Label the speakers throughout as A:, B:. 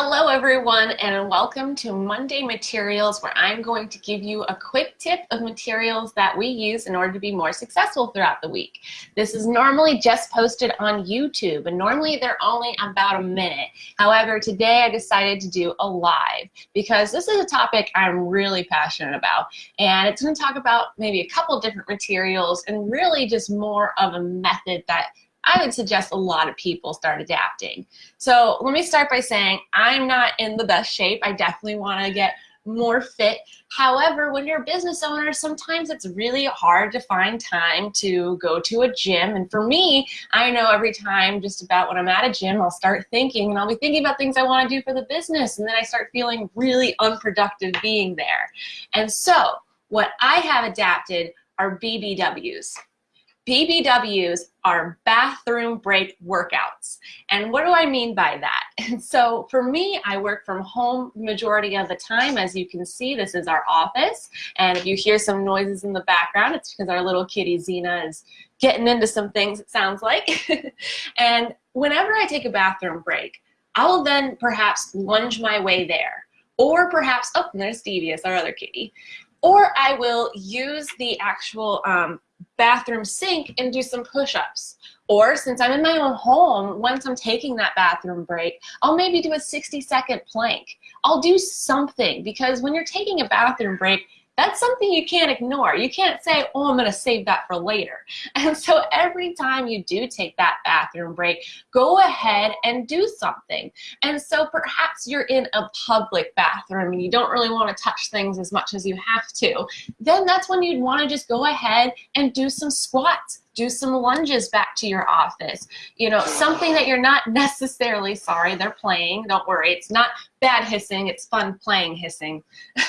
A: Hello everyone and welcome to Monday Materials where I'm going to give you a quick tip of materials that we use in order to be more successful throughout the week. This is normally just posted on YouTube and normally they're only about a minute. However, today I decided to do a live because this is a topic I'm really passionate about and it's going to talk about maybe a couple different materials and really just more of a method that I would suggest a lot of people start adapting. So let me start by saying I'm not in the best shape. I definitely want to get more fit. However, when you're a business owner, sometimes it's really hard to find time to go to a gym. And for me, I know every time just about when I'm at a gym, I'll start thinking and I'll be thinking about things I want to do for the business. And then I start feeling really unproductive being there. And so what I have adapted are BBWs. BBWs are bathroom break workouts. And what do I mean by that? And so for me, I work from home majority of the time. As you can see, this is our office. And if you hear some noises in the background, it's because our little kitty Xena is getting into some things, it sounds like. and whenever I take a bathroom break, I'll then perhaps lunge my way there. Or perhaps, oh, there's Devious, our other kitty. Or I will use the actual um, bathroom sink and do some push-ups. Or since I'm in my own home, once I'm taking that bathroom break, I'll maybe do a 60 second plank. I'll do something because when you're taking a bathroom break, that's something you can't ignore. You can't say, oh, I'm going to save that for later. And so every time you do take that bathroom break, go ahead and do something. And so perhaps you're in a public bathroom and you don't really want to touch things as much as you have to. Then that's when you'd want to just go ahead and do some squats do some lunges back to your office. You know, something that you're not necessarily, sorry, they're playing, don't worry, it's not bad hissing, it's fun playing hissing.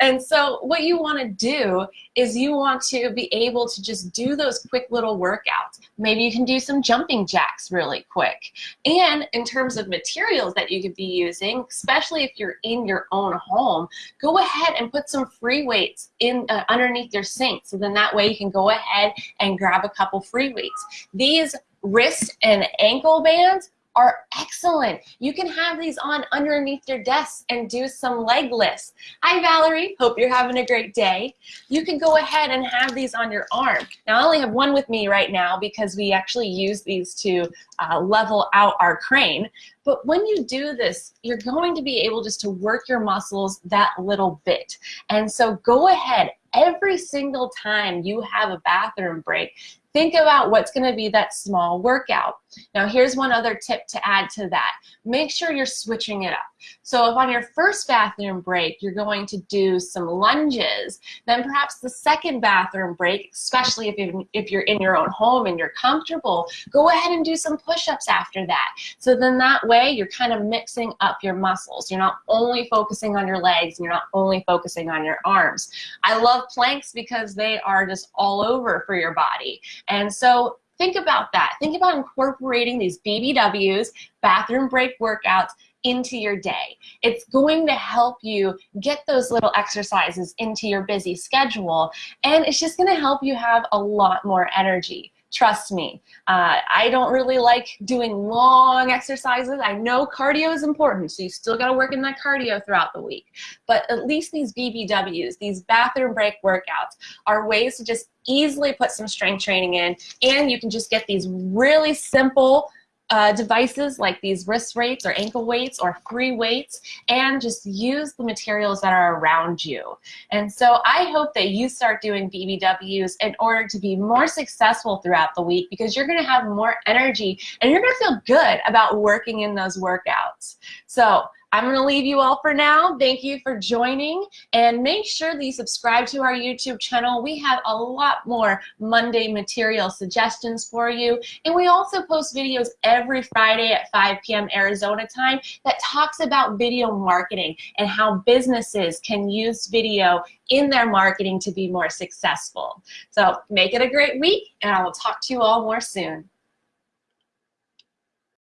A: and so what you wanna do is you want to be able to just do those quick little workouts. Maybe you can do some jumping jacks really quick. And in terms of materials that you could be using, especially if you're in your own home, go ahead and put some free weights in uh, underneath your sink. So then that way you can go ahead and grab a couple free weights. These wrist and ankle bands are excellent. You can have these on underneath your desk and do some leg lifts. Hi Valerie, hope you're having a great day. You can go ahead and have these on your arm. Now I only have one with me right now because we actually use these to uh, level out our crane. But when you do this, you're going to be able just to work your muscles that little bit. And so go ahead, every single time you have a bathroom break, think about what's going to be that small workout. Now here's one other tip to add to that. Make sure you're switching it up. So if on your first bathroom break you're going to do some lunges, then perhaps the second bathroom break, especially if you're, if you're in your own home and you're comfortable, go ahead and do some push-ups after that. So then that way you're kind of mixing up your muscles. You're not only focusing on your legs and you're not only focusing on your arms. I love planks because they are just all over for your body. And so think about that. Think about incorporating these BBWs, bathroom break workouts, into your day. It's going to help you get those little exercises into your busy schedule, and it's just going to help you have a lot more energy. Trust me, uh, I don't really like doing long exercises. I know cardio is important, so you still got to work in that cardio throughout the week. But at least these BBWs, these bathroom break workouts, are ways to just easily put some strength training in, and you can just get these really simple uh, devices like these wrist weights or ankle weights or free weights and just use the materials that are around you. And so I hope that you start doing BBWs in order to be more successful throughout the week because you're gonna have more energy and you're gonna feel good about working in those workouts. So I'm going to leave you all for now. Thank you for joining and make sure that you subscribe to our YouTube channel. We have a lot more Monday material suggestions for you. And we also post videos every Friday at 5 p.m. Arizona time that talks about video marketing and how businesses can use video in their marketing to be more successful. So make it a great week and I will talk to you all more soon.